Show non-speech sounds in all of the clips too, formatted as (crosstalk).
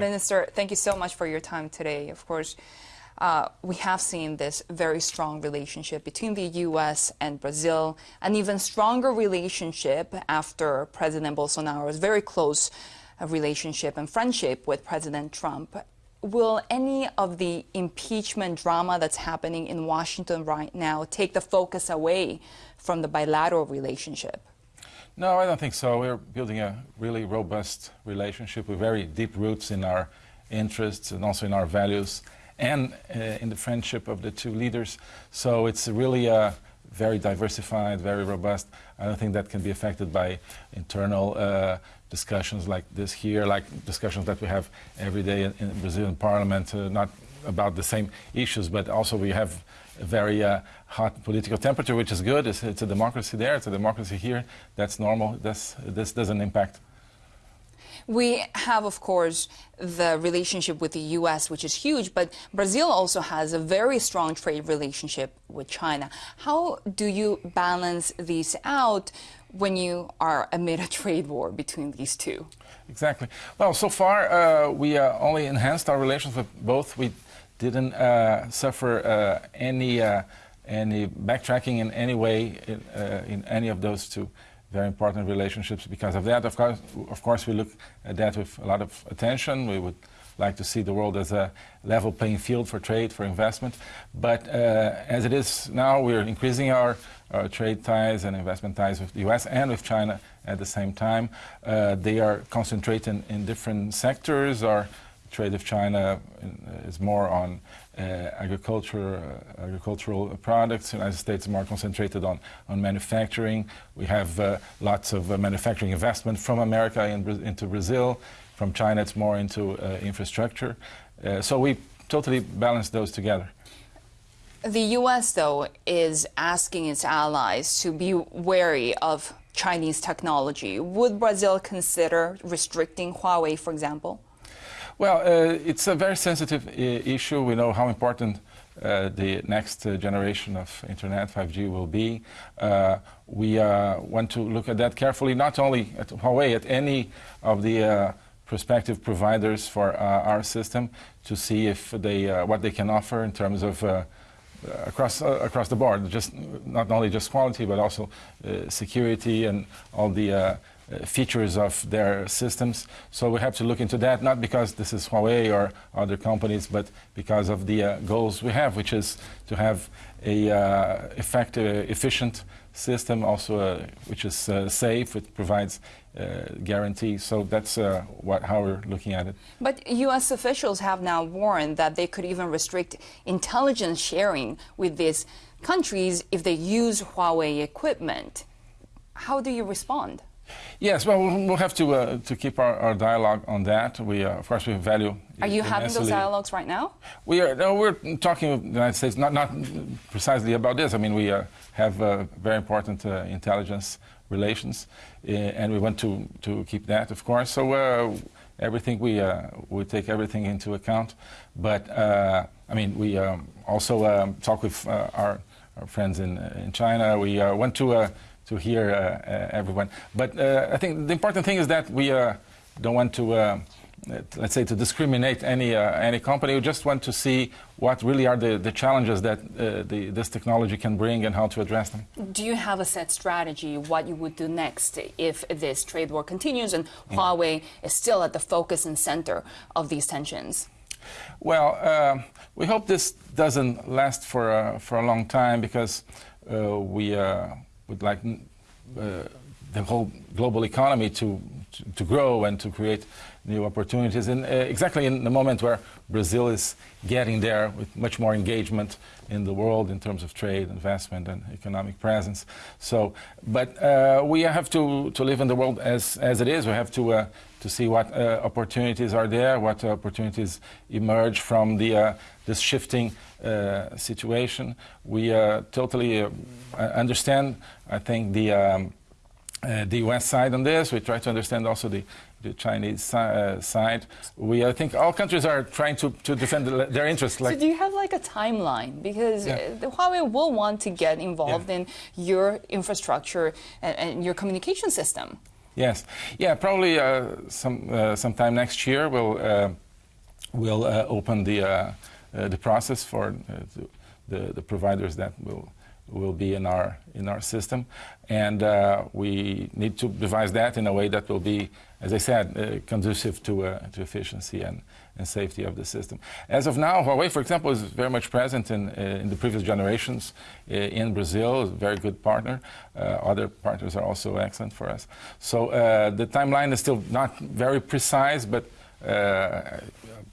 Minister, thank you so much for your time today. Of course, uh, we have seen this very strong relationship between the U.S. and Brazil, an even stronger relationship after President Bolsonaro's very close uh, relationship and friendship with President Trump. Will any of the impeachment drama that's happening in Washington right now take the focus away from the bilateral relationship? No, I don't think so. We're building a really robust relationship with very deep roots in our interests and also in our values and uh, in the friendship of the two leaders. So it's really uh, very diversified, very robust. I don't think that can be affected by internal uh, discussions like this here, like discussions that we have every day in, in Brazilian parliament, uh, not about the same issues, but also we have a very uh, hot political temperature, which is good. It's, it's, a democracy there, it's a democracy here. That's normal. This, this doesn't impact we have, of course, the relationship with the U.S., which is huge, but Brazil also has a very strong trade relationship with China. How do you balance these out when you are amid a trade war between these two? Exactly. Well, so far uh, we uh, only enhanced our relations with both. We didn't uh, suffer uh, any uh, any backtracking in any way in, in any of those two very important relationships because of that. Of course, of course, we look at that with a lot of attention. We would like to see the world as a level playing field for trade, for investment. But uh, as it is now, we're increasing our, our, trade ties and investment ties with the U.S. and with China at the same time. Uh, they are concentrated in, in different sectors. Our trade with China is more on uh, agriculture, uh, agricultural products. The United States is more concentrated on, on manufacturing. We have uh, lots of manufacturing investment from America in, into Brazil. From China, it's more into infrastructure. so we totally balance those together. The U.S., though, is asking its allies to be wary of Chinese technology. Would Brazil consider restricting Huawei, for example? Well, uh, it's a very sensitive uh, issue. We know how important uh, the next uh, generation of Internet, 5G, will be. Uh, we uh, want to look at that carefully, not only at Huawei, at any of the prospective providers for our system to see if they, what they can offer in terms of across across the board, just not only just quality, but also security and all the uh, features of their systems. So we have to look into that, not because this is Huawei or other companies, but because of the uh, goals we have, which is to have a uh, effective, efficient system, also uh, which is uh, safe, it provides guarantees. So that's what, how we're looking at it. But U.S. officials have now warned that they could even restrict intelligence sharing with these countries if they use Huawei equipment. How do you respond? Yes, well, we'll have to uh, to keep our, our, dialogue on that. We, uh, of course, we value. Are you having those dialogues right now? We are. No, we're talking with the United States, not not precisely about this. I mean, we uh, have uh, very important uh, intelligence relations, uh, and we want to to keep that, of course. So everything we we take everything into account, but I mean, we um, also um, talk with our, our friends in in China. We went to to hear uh, uh, everyone. But uh, I think the important thing is that we don't want to let's say, to discriminate any uh, any company. We just want to see what really are the, the challenges that uh, the, this technology can bring and how to address them. Do you have a set strategy what you would do next if this trade war continues and mm. Huawei is still at the focus and center of these tensions? Well, uh, we hope this doesn't last for for a long time because we like uh, the whole global economy to, to, to, grow and to create new opportunities. And uh, exactly in the moment where Brazil is getting there with much more engagement in the world in terms of trade, investment, and economic presence. So, but uh, we have to, to live in the world as, as it is. We have to, uh, to see what uh, opportunities are there, what opportunities emerge from the, uh, this shifting uh, situation. We totally understand, I think, the um, uh, the U.S. side on this. We try to understand also the, the Chinese uh, side. We, I think, all countries are trying to, to defend their interests. Like so, do you have like a timeline? Because yeah. Uh, Huawei will want to get involved yeah. in your infrastructure and, and, your communication system. Yes. Yeah, probably uh, some uh, sometime next year we'll uh, we'll open the the process for the the providers that will will be in our in our system, and we need to devise that in a way that will be, as I said, conducive to to efficiency and and safety of the system. As of now, Huawei, for example, is very much present in, uh, in the previous generations uh, in Brazil, a very good partner. Uh, other partners are also excellent for us. So uh, the timeline is still not very precise, but uh,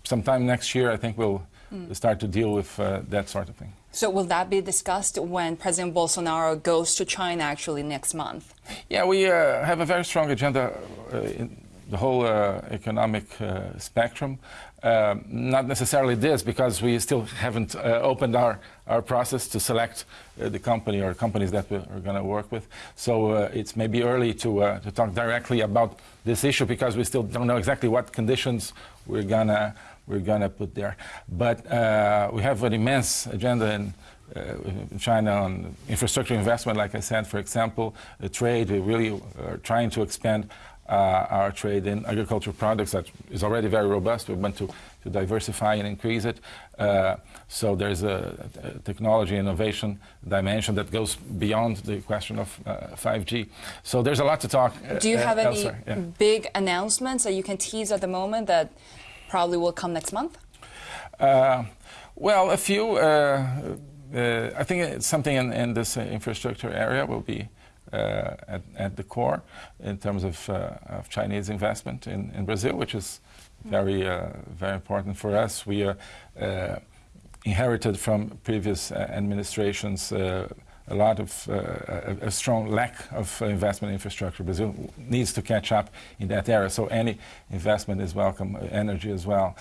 sometime next year, I think we'll mm. start to deal with uh, that sort of thing. So will that be discussed when President Bolsonaro goes to China actually next month? Yeah, we have a very strong agenda in the whole economic spectrum. Um, not necessarily this, because we still haven't uh, opened our, our process to select uh, the company or companies that we're going to work with. So uh, it's maybe early to, uh, to talk directly about this issue because we still don't know exactly what conditions we're going to we're gonna put there. But uh, we have an immense agenda in, uh, in China on infrastructure investment, like I said, for example, trade. We really are trying to expand uh, our trade in agricultural products that is already very robust. We want to, to diversify and increase it. Uh, so there's a, a, technology innovation dimension that goes beyond the question of uh, 5G. So there's a lot to talk. Uh, Do you have any yeah. big announcements that you can tease at the moment that probably will come next month? Uh, well, a few. Uh, I think something in, in this infrastructure area will be uh, at, at, the core in terms of, uh, of Chinese investment in, in, Brazil, which is very, uh, very important for us. We are inherited from previous administrations a lot of uh, a, a, strong lack of investment infrastructure. Brazil needs to catch up in that area. So any investment is welcome. Energy as well.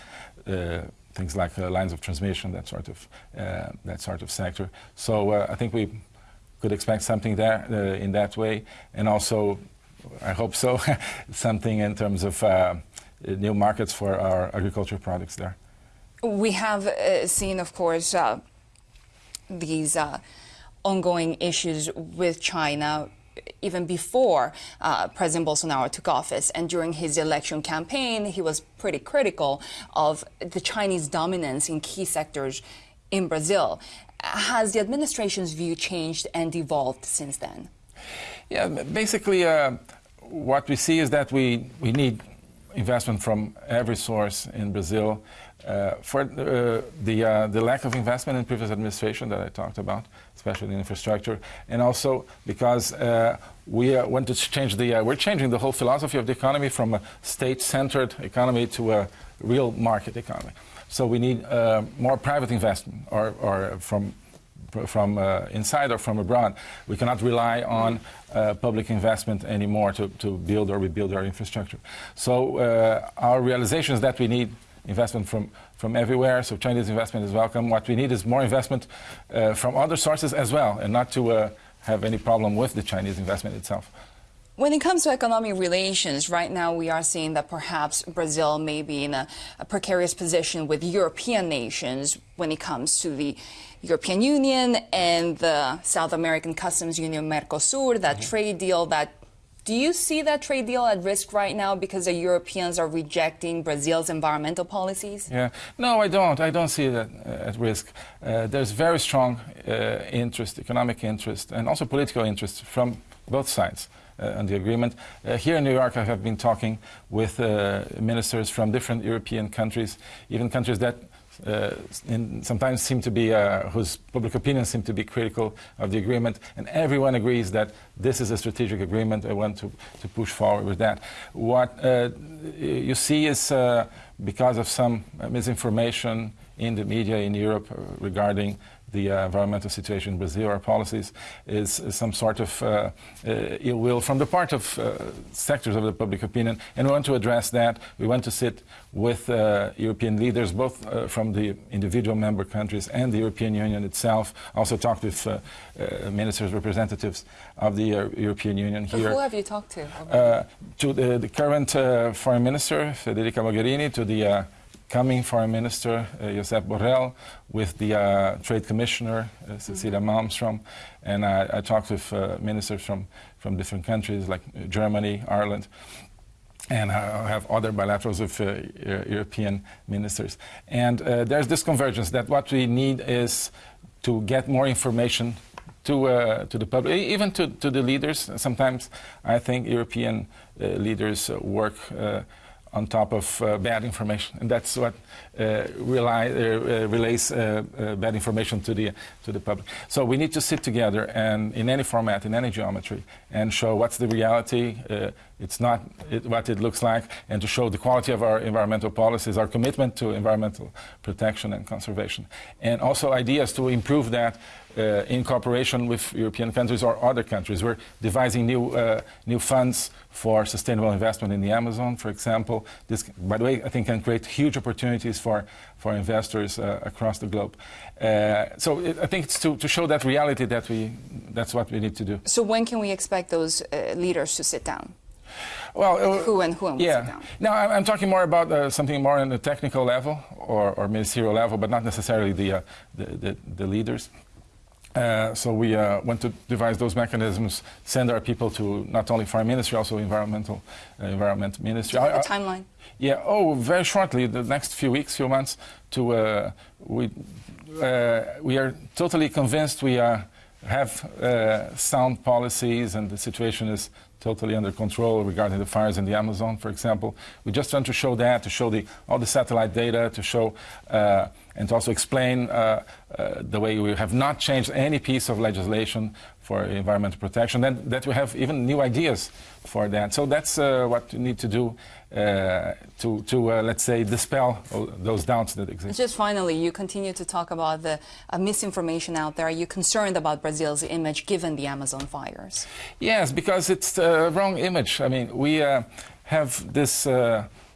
Uh, things like uh, lines of transmission, that sort of that sort of sector. So I think we could expect something there uh, in that way, and also, I hope so, (laughs) something in terms of uh, new markets for our agricultural products there. We have uh, seen, of course, uh, these uh, ongoing issues with China even before uh, President Bolsonaro took office. And during his election campaign, he was pretty critical of the Chinese dominance in key sectors in Brazil. Has the administration's view changed and evolved since then? Yeah, basically, uh, what we see is that we, we need investment from every source in Brazil. Uh, for uh, the, uh, the lack of investment in previous administration that I talked about, especially in infrastructure, and also because uh, we uh, want to change the, uh, we're changing the whole philosophy of the economy from a state-centered economy to a real market economy. So we need more private investment or, or from from inside or from abroad. We cannot rely on public investment anymore to, to build or rebuild our infrastructure. So our realization is that we need investment from, from everywhere, so Chinese investment is welcome. What we need is more investment uh, from other sources as well, and not to uh, have any problem with the Chinese investment itself. When it comes to economic relations, right now we are seeing that perhaps Brazil may be in a, a, precarious position with European nations when it comes to the European Union and the South American Customs Union Mercosur, that mm -hmm. trade deal that do you see that trade deal at risk right now because the Europeans are rejecting Brazil's environmental policies? Yeah, no, I don't. I don't see that uh, at risk. Uh, there's very strong uh, interest, economic interest, and also political interest from both sides uh, on the agreement. Uh, here in New York, I have been talking with uh, ministers from different European countries, even countries that uh, sometimes seem to be, uh, whose public opinion seem to be critical of the agreement, and everyone agrees that this is a strategic agreement. I want to, to push forward with that. What uh, you see is because of some misinformation in the media in Europe regarding the uh, environmental situation in Brazil, our policies, is, is some sort of uh, uh, ill will from the part of uh, sectors of the public opinion. And we want to address that. We want to sit with uh, European leaders, both uh, from the individual member countries and the European Union itself. Also talked with ministers, representatives of the European Union here. who have you talked to? to the, the current foreign minister, Federica Mogherini, to the incoming Foreign Minister uh, Josep Borrell, with the uh, Trade Commissioner uh, Cecilia Malmstrom, and I, I talked with uh, ministers from, from different countries like Germany, Ireland, and I have other bilaterals with uh, European ministers. And uh, there's this convergence that what we need is to get more information to, uh, to the public, even to, to the leaders. Sometimes I think European uh, leaders work uh, on top of uh, bad information, and that's what uh, rely, relays bad information to the to the public. So we need to sit together and in any format, in any geometry, and show what's the reality. it's not it, what it looks like, and to show the quality of our environmental policies, our commitment to environmental protection and conservation, and also ideas to improve that uh, in cooperation with European countries or other countries. We're devising new, uh, new funds for sustainable investment in the Amazon, for example. This, by the way, I think can create huge opportunities for, for investors uh, across the globe. Uh, so it, I think it's to, to show that reality that we, that's what we need to do. So when can we expect those uh, leaders to sit down? Well, uh, who and who and yeah. Now I'm talking more about uh, something more on the technical level or, or ministerial level, but not necessarily the, uh, the, the, the, leaders. Uh, so we uh, want to devise those mechanisms, send our people to not only foreign ministry, also environmental uh, environment ministry. A timeline? Yeah. Oh, very shortly, the next few weeks, few months. To uh, we uh, we are totally convinced we have sound policies, and the situation is totally under control regarding the fires in the Amazon, for example. We just want to show that, to show the, all the satellite data, to show uh, and to also explain uh, uh, the way we have not changed any piece of legislation for environmental protection, and that we have even new ideas for that. So that's uh, what we need to do uh, to, to uh, let's say, dispel those doubts that exist. Just finally, you continue to talk about the misinformation out there. Are you concerned about Brazil's image given the Amazon fires? Yes, because it's the wrong image. I mean, we have this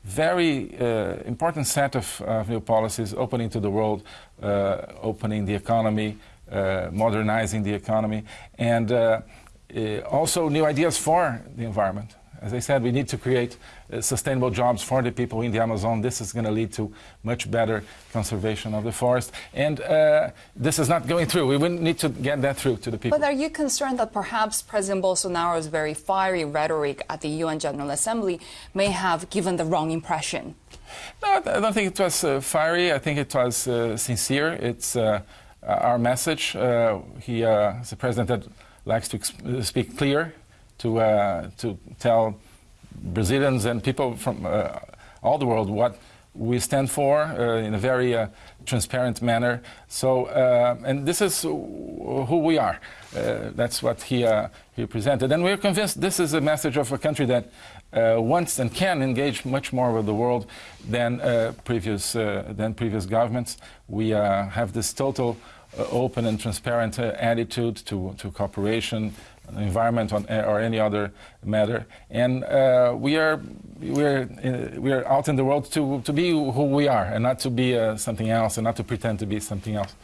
very uh, important set of uh, new policies opening to the world, uh, opening the economy, uh, modernizing the economy, and uh, uh, also new ideas for the environment. As I said, we need to create uh, sustainable jobs for the people in the Amazon. This is going to lead to much better conservation of the forest. And uh, this is not going through. We need to get that through to the people. But are you concerned that perhaps President Bolsonaro's very fiery rhetoric at the UN General Assembly may have given the wrong impression? No, I don't think it was uh, fiery. I think it was uh, sincere. It's uh, our message. he is a president that likes to speak clear to, uh, to tell Brazilians and people from uh, all the world what we stand for uh, in a very uh, transparent manner. So, uh, and this is who we are. Uh, that's what he, he presented. And we're convinced this is a message of a country that wants and can engage much more with the world than, previous, than previous governments. We have this total open and transparent attitude to, to cooperation, environment on, or any other matter. And uh, we are we are uh, we are out in the world to to be who we are and not to be uh, something else and not to pretend to be something else.